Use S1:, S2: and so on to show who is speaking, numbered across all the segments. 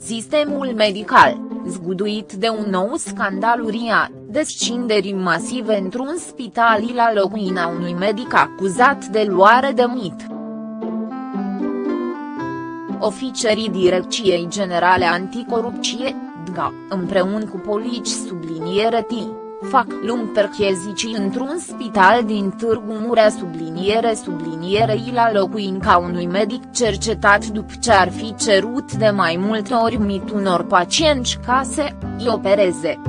S1: sistemul medical, zguduit de un nou scandal urian, descinderi masive într-un spital la locuina unui medic acuzat de luare de mit. Oficerii Direcției Generale Anticorupție, DGA, împreună cu polici subliniere T fac lung perchezicii într-un spital din Târgu Murea subliniere sublinierei la locuin ca unui medic cercetat după ce ar fi cerut de mai multe ori mit unor pacienți ca să îi opereze.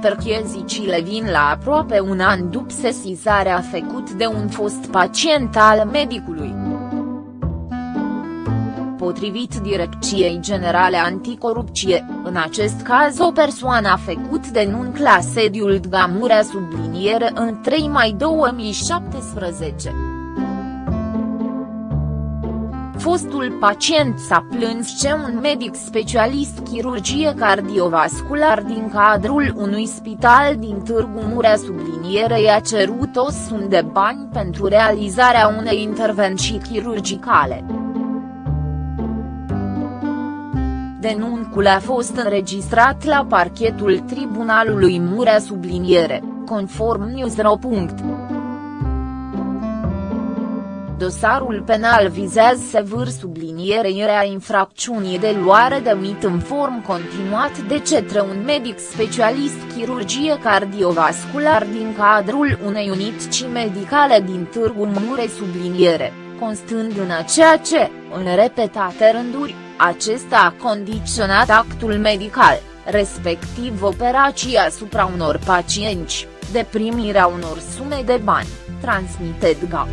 S1: Perchezicile vin la aproape un an după sesizarea făcut de un fost pacient al medicului. Potrivit Direcției Generale Anticorupție, în acest caz o persoană a făcut denunț la sediul Dgamurea subliniere în 3 mai 2017. Fostul pacient s-a plâns ce un medic specialist chirurgie cardiovascular din cadrul unui spital din Târgu Murea subliniere i-a cerut o sumă de bani pentru realizarea unei intervenții chirurgicale. Denunțul a fost înregistrat la parchetul Tribunalului Murea subliniere, conform Newsro. Dosarul penal vizează sevâr sublinierea infracțiunii de luare de mit în form continuat de cetre un medic specialist chirurgie cardiovascular din cadrul unei unități medicale din Târgu Mureș subliniere, constând în ceea ce, în repetate rânduri, acesta a condiționat actul medical, respectiv operația asupra unor pacienți, de primirea unor sume de bani, transmite DGA.